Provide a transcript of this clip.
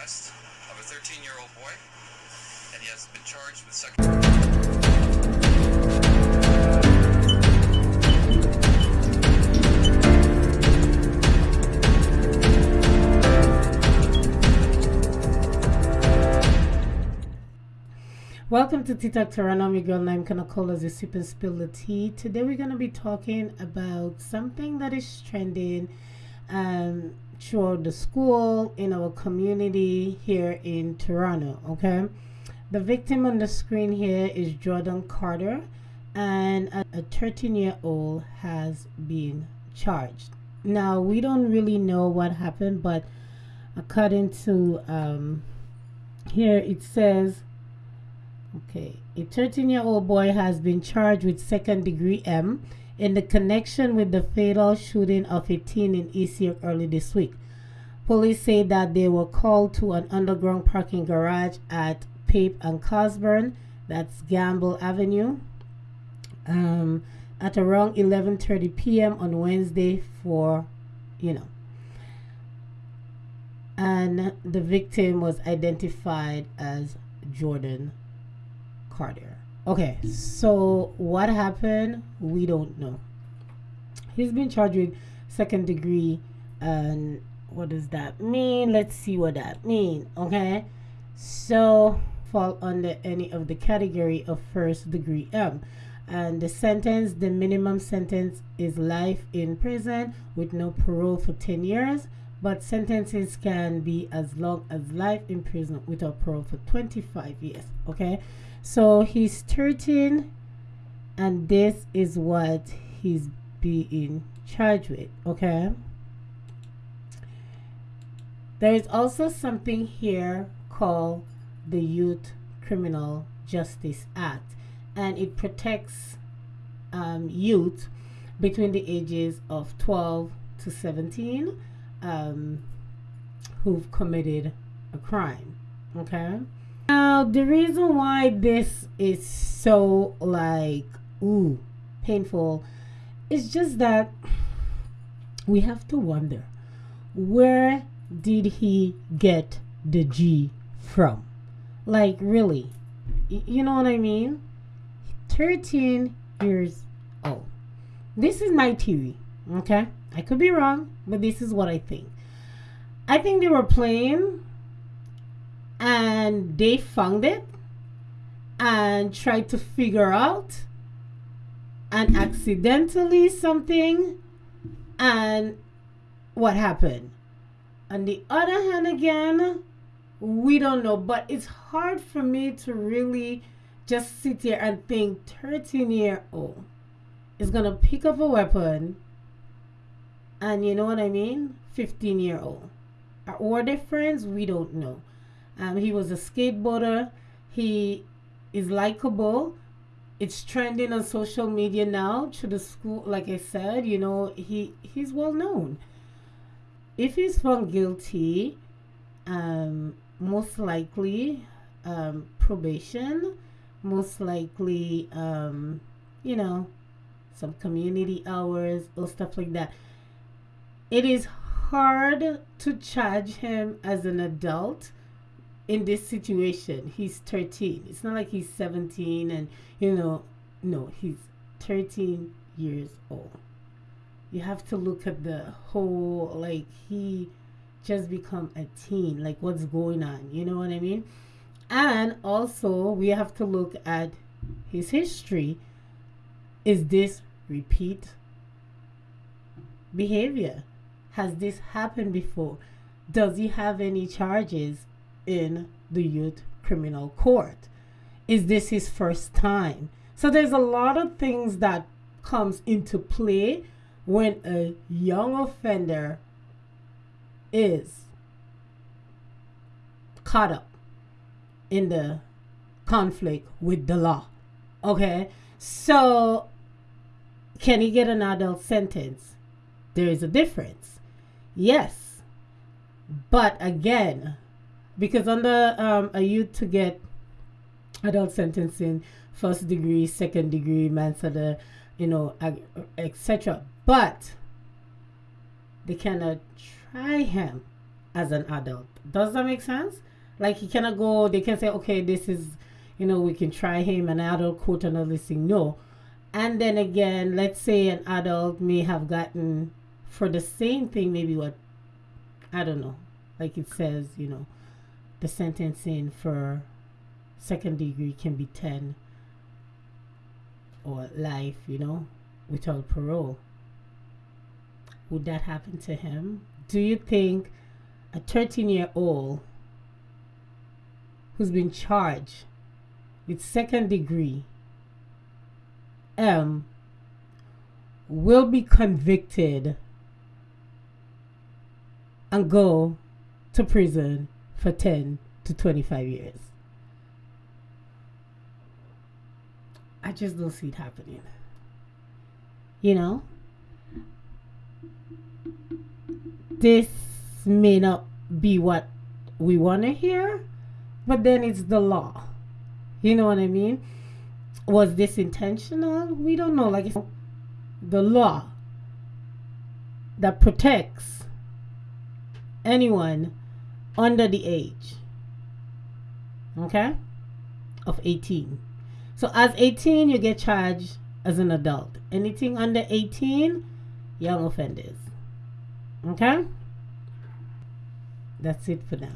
arrest of a 13-year-old boy, and he has been charged with second. Welcome to TikTok Toronto. I'm your girl named Kanakola the Sip and Spill the Tea. Today we're going to be talking about something that is trending um, throughout the school in our community here in Toronto. Okay, the victim on the screen here is Jordan Carter, and a 13 year old has been charged. Now we don't really know what happened, but according to um, here it says Okay, a 13 year old boy has been charged with second degree M in the connection with the fatal shooting of a teen in East York early this week. Police say that they were called to an underground parking garage at Pape and Cosburn, that's Gamble Avenue, um, at around 11:30 p.m. on Wednesday for, you know, and the victim was identified as Jordan Carter. Okay, so what happened? We don't know. He's been charged with second degree, and what does that mean? Let's see what that means. Okay, so fall under any of the category of first degree M. And the sentence, the minimum sentence is life in prison with no parole for 10 years but sentences can be as long as life in prison without parole for 25 years okay so he's 13 and this is what he's being charged with okay there is also something here called the youth criminal justice act and it protects um, youth between the ages of 12 to 17 um, who've committed a crime. Okay. Now, the reason why this is so like, ooh, painful is just that we have to wonder where did he get the G from? Like, really? You know what I mean? 13 years old. This is my theory, okay? I could be wrong, but this is what I think. I think they were playing and they found it and tried to figure out and accidentally something and what happened. On the other hand, again, we don't know, but it's hard for me to really just sit here and think 13 year old is gonna pick up a weapon and you know what I mean? 15 year old. Or they friends? We don't know. Um, he was a skateboarder. He is likable. It's trending on social media now to the school. Like I said, you know, he he's well known. If he's found guilty, um, most likely um, probation, most likely, um, you know, some community hours or stuff like that it is hard to charge him as an adult in this situation. He's 13. It's not like he's 17 and, you know, no, he's 13 years old. You have to look at the whole, like, he just become a teen. Like, what's going on? You know what I mean? And also, we have to look at his history. Is this repeat behavior? Has this happened before? Does he have any charges in the youth criminal court? Is this his first time? So there's a lot of things that comes into play when a young offender is caught up in the conflict with the law. Okay? So can he get an adult sentence? There is a difference. Yes. But again, because under um, a youth to get adult sentencing, first degree, second degree, manslaughter, you know, etc. But they cannot try him as an adult. Does that make sense? Like you cannot go, they can say, okay, this is, you know, we can try him, an adult court and all this thing. No. And then again, let's say an adult may have gotten for the same thing, maybe what, I don't know, like it says, you know, the sentencing for second degree can be 10 or life, you know, without parole. Would that happen to him? Do you think a 13 year old who's been charged with second degree M will be convicted and go to prison for 10 to 25 years? I just don't see it happening. You know? This may not be what we want to hear, but then it's the law. You know what I mean? Was this intentional? We don't know. Like the law that protects anyone under the age, okay, of 18. So as 18, you get charged as an adult. Anything under 18, young offenders. Okay? That's it for now.